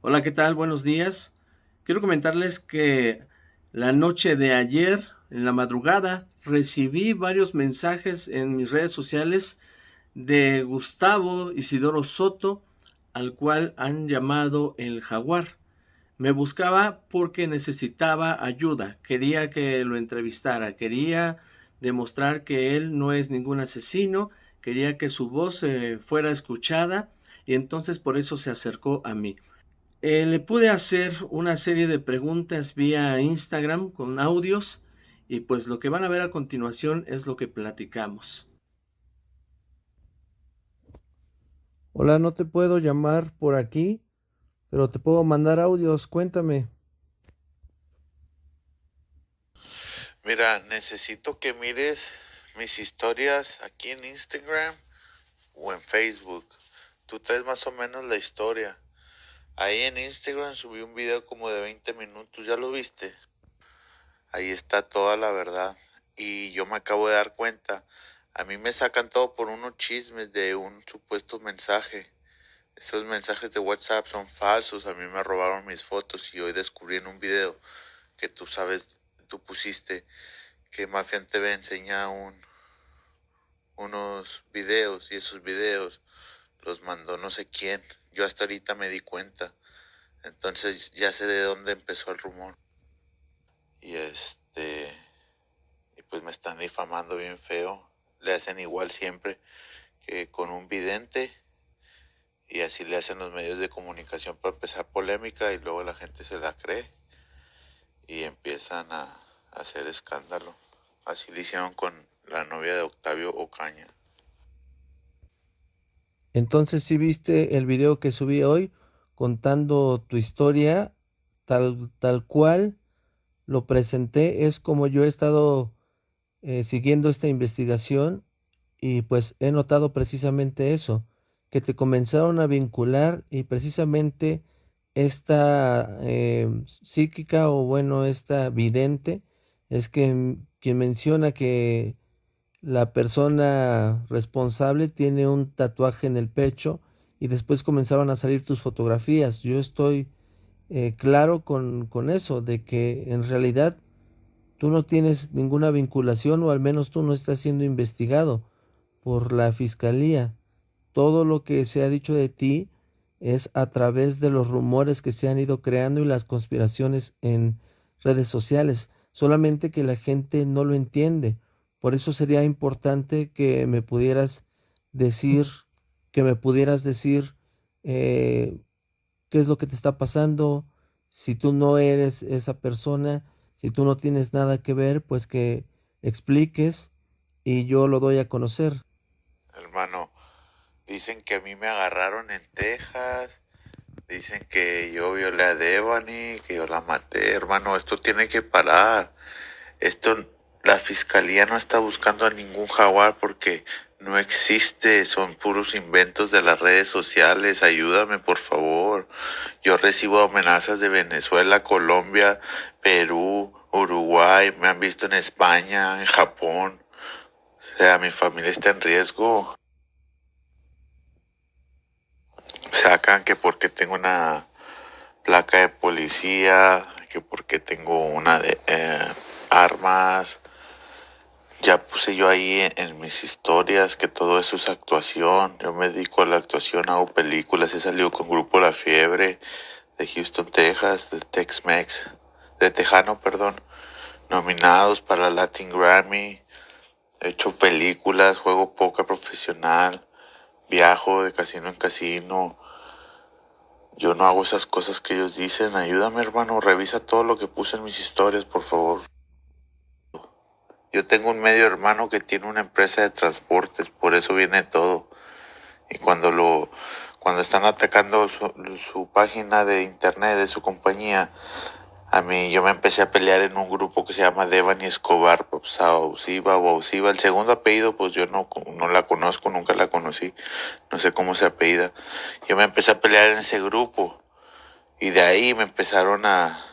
Hola, ¿qué tal? Buenos días. Quiero comentarles que la noche de ayer, en la madrugada, recibí varios mensajes en mis redes sociales de Gustavo Isidoro Soto, al cual han llamado el jaguar. Me buscaba porque necesitaba ayuda, quería que lo entrevistara, quería demostrar que él no es ningún asesino, quería que su voz eh, fuera escuchada y entonces por eso se acercó a mí. Eh, le pude hacer una serie de preguntas vía Instagram con audios y pues lo que van a ver a continuación es lo que platicamos. Hola, no te puedo llamar por aquí, pero te puedo mandar audios, cuéntame. Mira, necesito que mires mis historias aquí en Instagram o en Facebook. Tú traes más o menos la historia. Ahí en Instagram subí un video como de 20 minutos, ¿ya lo viste? Ahí está toda la verdad. Y yo me acabo de dar cuenta. A mí me sacan todo por unos chismes de un supuesto mensaje. Esos mensajes de WhatsApp son falsos. A mí me robaron mis fotos y hoy descubrí en un video que tú sabes, tú pusiste que Mafia TV enseña un, unos videos y esos videos los mandó no sé quién. Yo hasta ahorita me di cuenta. Entonces ya sé de dónde empezó el rumor. Y este. Y pues me están difamando bien feo. Le hacen igual siempre que con un vidente. Y así le hacen los medios de comunicación para empezar polémica y luego la gente se la cree. Y empiezan a, a hacer escándalo. Así lo hicieron con la novia de Octavio Ocaña. Entonces, si viste el video que subí hoy contando tu historia tal, tal cual lo presenté, es como yo he estado eh, siguiendo esta investigación y pues he notado precisamente eso, que te comenzaron a vincular y precisamente esta eh, psíquica o bueno, esta vidente es que quien menciona que la persona responsable tiene un tatuaje en el pecho y después comenzaron a salir tus fotografías. Yo estoy eh, claro con, con eso, de que en realidad tú no tienes ninguna vinculación o al menos tú no estás siendo investigado por la fiscalía. Todo lo que se ha dicho de ti es a través de los rumores que se han ido creando y las conspiraciones en redes sociales, solamente que la gente no lo entiende por eso sería importante que me pudieras decir, que me pudieras decir eh, qué es lo que te está pasando, si tú no eres esa persona, si tú no tienes nada que ver, pues que expliques y yo lo doy a conocer. Hermano, dicen que a mí me agarraron en Texas, dicen que yo violé a Devani, que yo la maté, hermano, esto tiene que parar. Esto la fiscalía no está buscando a ningún jaguar porque no existe, son puros inventos de las redes sociales. Ayúdame, por favor. Yo recibo amenazas de Venezuela, Colombia, Perú, Uruguay, me han visto en España, en Japón. O sea, mi familia está en riesgo. Sacan que porque tengo una placa de policía, que porque tengo una de eh, armas, ya puse yo ahí en, mis historias que todo eso es actuación. Yo me dedico a la actuación, hago películas. He salido con Grupo La Fiebre de Houston, Texas, de Tex-Mex, de Tejano, perdón. Nominados para Latin Grammy. He hecho películas, juego poca profesional. Viajo de casino en casino. Yo no hago esas cosas que ellos dicen. Ayúdame, hermano. Revisa todo lo que puse en mis historias, por favor. Yo tengo un medio hermano que tiene una empresa de transportes, por eso viene todo. Y cuando lo cuando están atacando su, página de internet de su compañía, a mí yo me empecé a pelear en un grupo que se llama Devani Escobar, Sausiva o Ausiva. El segundo apellido, pues yo no, no la conozco, nunca la conocí, no sé cómo se apellida. Yo me empecé a pelear en ese grupo y de ahí me empezaron a,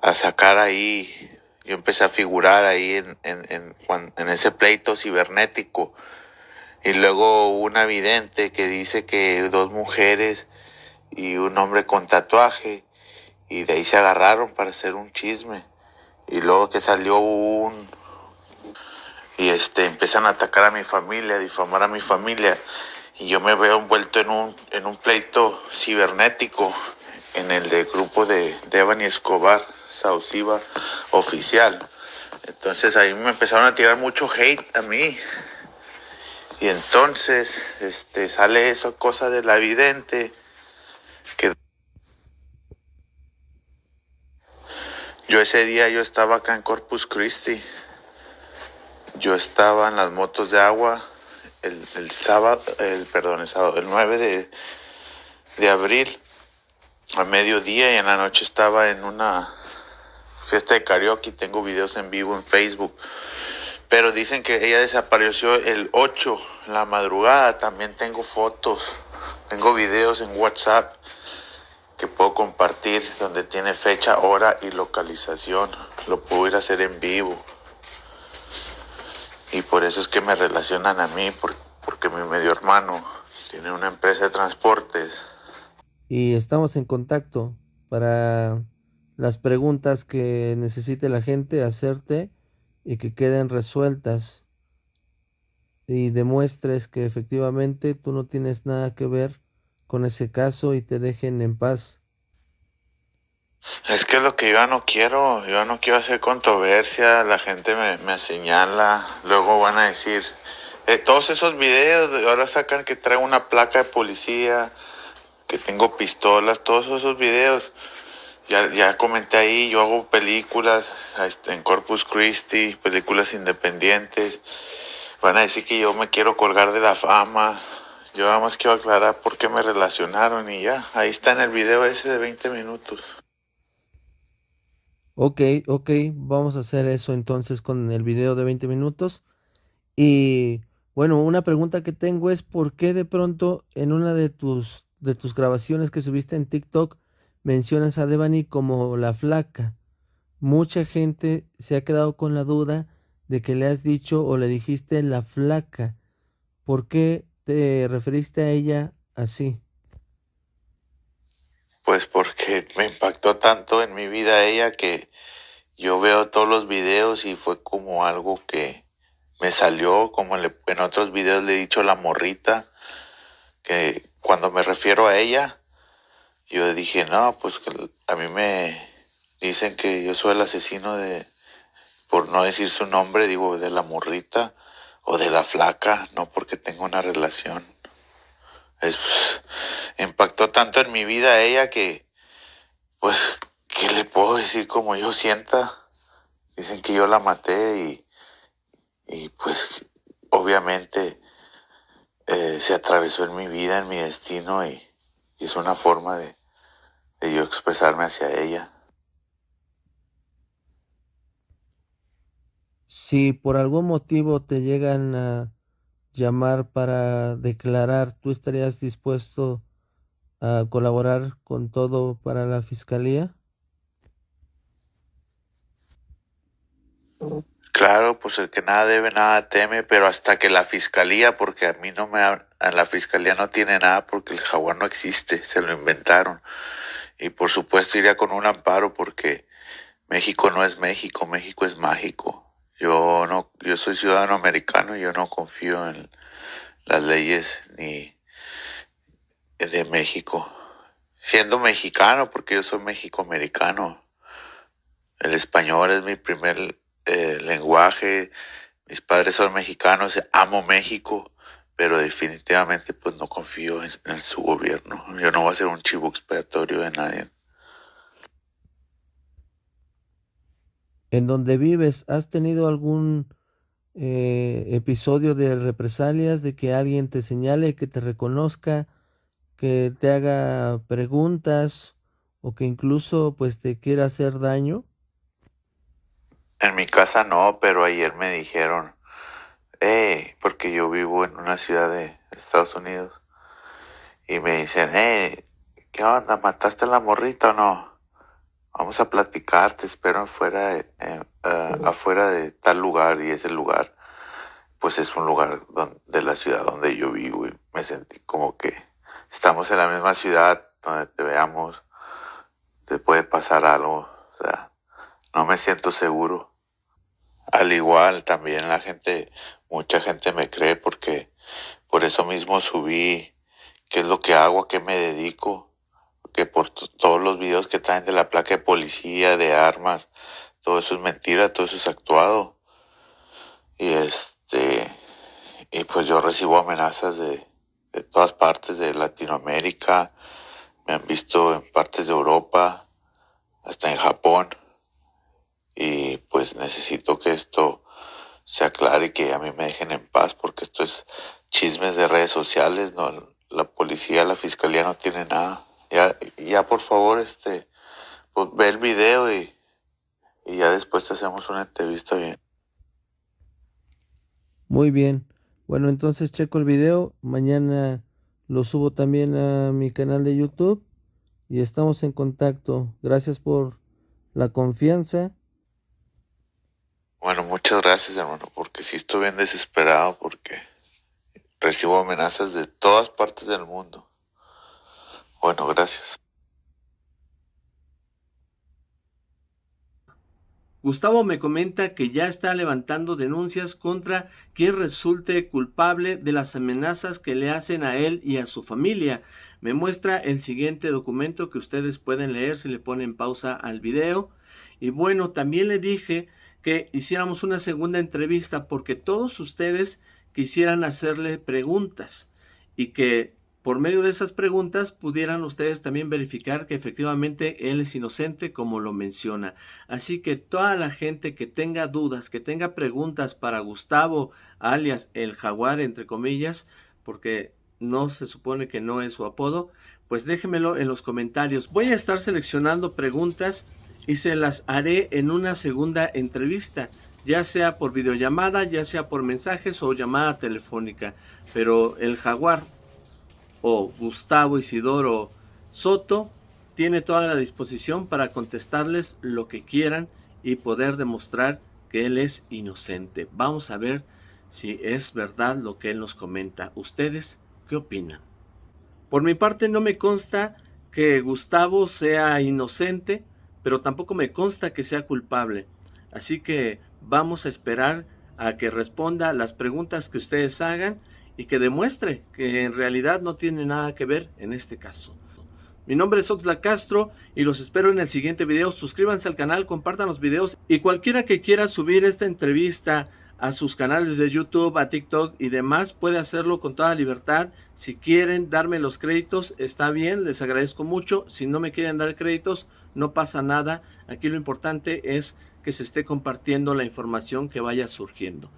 a sacar ahí yo empecé a figurar ahí en, en, en, ese pleito cibernético. Y luego una vidente que dice que dos mujeres y un hombre con tatuaje y de ahí se agarraron para hacer un chisme. Y luego que salió un y este empiezan a atacar a mi familia, a difamar a mi familia. Y yo me veo envuelto en un en un pleito cibernético en el de grupo de Devani Escobar, Sauciba oficial. Entonces ahí me empezaron a tirar mucho hate a mí. Y entonces este sale esa cosa de la vidente que yo ese día yo estaba acá en Corpus Christi. Yo estaba en las motos de agua el, sábado, el perdón, el sábado, el 9 de, de abril a mediodía y en la noche estaba en una fiesta de karaoke, tengo videos en vivo en Facebook. Pero dicen que ella desapareció el 8, la madrugada. También tengo fotos, tengo videos en WhatsApp que puedo compartir donde tiene fecha, hora y localización. Lo puedo ir a hacer en vivo. Y por eso es que me relacionan a mí, porque mi medio hermano tiene una empresa de transportes y estamos en contacto para las preguntas que necesite la gente hacerte y que queden resueltas y demuestres que efectivamente tú no tienes nada que ver con ese caso y te dejen en paz. Es que lo que yo no quiero, yo no quiero hacer controversia, la gente me, me señala, luego van a decir, eh, todos esos videos, ahora sacan que trae una placa de policía, que tengo pistolas, todos esos videos. Ya, ya comenté ahí, yo hago películas este, en Corpus Christi, películas independientes. Van a decir que yo me quiero colgar de la fama. Yo nada más quiero aclarar por qué me relacionaron y ya, ahí está en el video ese de 20 minutos. Ok, ok, vamos a hacer eso entonces con el video de 20 minutos. Y bueno, una pregunta que tengo es por qué de pronto en una de tus de tus grabaciones que subiste en TikTok mencionas a Devani como la flaca. Mucha gente se ha quedado con la duda de que le has dicho o le dijiste la flaca. ¿Por qué te referiste a ella así? Pues porque me impactó tanto en mi vida ella que yo veo todos los videos y fue como algo que me salió, como en otros videos le he dicho la morrita, que cuando me refiero a ella, yo dije, no, pues que a mí me dicen que yo soy el asesino de, por no decir su nombre, digo, de la morrita o de la flaca, no porque tengo una relación. Es, impactó tanto en mi vida ella que, pues, ¿qué le puedo decir como yo sienta? Dicen que yo la maté y, y pues, obviamente, eh, se atravesó en mi vida, en mi destino y, es una forma de, de yo expresarme hacia ella. Si por algún motivo te llegan a llamar para declarar, ¿tú estarías dispuesto a colaborar con todo para la fiscalía? Claro, pues el que nada debe, nada teme, pero hasta que la fiscalía, porque a mí no me, la fiscalía no tiene nada porque el jaguar no existe, se lo inventaron. Y por supuesto iría con un amparo porque México no es México, México es mágico. Yo no, yo soy ciudadano americano y yo no confío en las leyes ni de México. Siendo mexicano, porque yo soy México-americano. El español es mi primer eh, lenguaje, mis padres son mexicanos, amo México, pero definitivamente pues no confío en, su gobierno. Yo no voy a ser un chivo expiatorio de nadie. En donde vives, ¿has tenido algún eh, episodio de represalias, de que alguien te señale, que te reconozca, que te haga preguntas o que incluso pues te quiera hacer daño? En mi casa no, pero ayer me dijeron, eh, porque yo vivo en una ciudad de Estados Unidos, y me dicen, eh, ¿qué onda? ¿Mataste a la morrita o no? Vamos a platicar, te espero afuera de, eh, eh, afuera de tal lugar, y ese lugar, pues es un lugar de la ciudad donde yo vivo, y me sentí como que estamos en la misma ciudad, donde te veamos, te puede pasar algo. O sea, no me siento seguro. Al igual también la gente, mucha gente me cree porque por eso mismo subí qué es lo que hago, a qué me dedico, que por todos los videos que traen de la placa de policía, de armas, todo eso es mentira, todo eso es actuado. Y este, y pues yo recibo amenazas de, de todas partes de Latinoamérica, me han visto en partes de Europa, hasta en Japón, y pues necesito que esto se aclare y que a mí me dejen en paz, porque esto es chismes de redes sociales, no, la policía, la fiscalía no tiene nada. Ya, ya por favor, este, pues ve el video y, y ya después te hacemos una entrevista bien. Muy bien. Bueno, entonces checo el video. Mañana lo subo también a mi canal de YouTube. Y estamos en contacto. Gracias por la confianza. Bueno, muchas gracias, hermano, porque sí estoy bien desesperado porque recibo amenazas de todas partes del mundo. Bueno, gracias. Gustavo me comenta que ya está levantando denuncias contra quien resulte culpable de las amenazas que le hacen a él y a su familia. Me muestra el siguiente documento que ustedes pueden leer si le ponen pausa al video. Y bueno, también le dije que hiciéramos una segunda entrevista porque todos ustedes quisieran hacerle preguntas y que por medio de esas preguntas pudieran ustedes también verificar que efectivamente él es inocente como lo menciona. Así que toda la gente que tenga dudas, que tenga preguntas para Gustavo, alias el jaguar, entre comillas, porque no se supone que no es su apodo, pues déjenmelo en los comentarios. Voy a estar seleccionando preguntas y se las haré en una segunda entrevista ya sea por videollamada, ya sea por mensajes o llamada telefónica. Pero el jaguar o Gustavo Isidoro Soto tiene toda la disposición para contestarles lo que quieran y poder demostrar que él es inocente. Vamos a ver si es verdad lo que él nos comenta. ¿Ustedes qué opinan? Por mi parte no me consta que Gustavo sea inocente, pero tampoco me consta que sea culpable. Así que vamos a esperar a que responda las preguntas que ustedes hagan y que demuestre que en realidad no tiene nada que ver en este caso. Mi nombre es Oxla Castro y los espero en el siguiente video. Suscríbanse al canal, compartan los videos y cualquiera que quiera subir esta entrevista a sus canales de YouTube, a TikTok y demás, puede hacerlo con toda libertad. Si quieren darme los créditos, está bien, les agradezco mucho. Si no me quieren dar créditos, no pasa nada. Aquí lo importante es que se esté compartiendo la información que vaya surgiendo.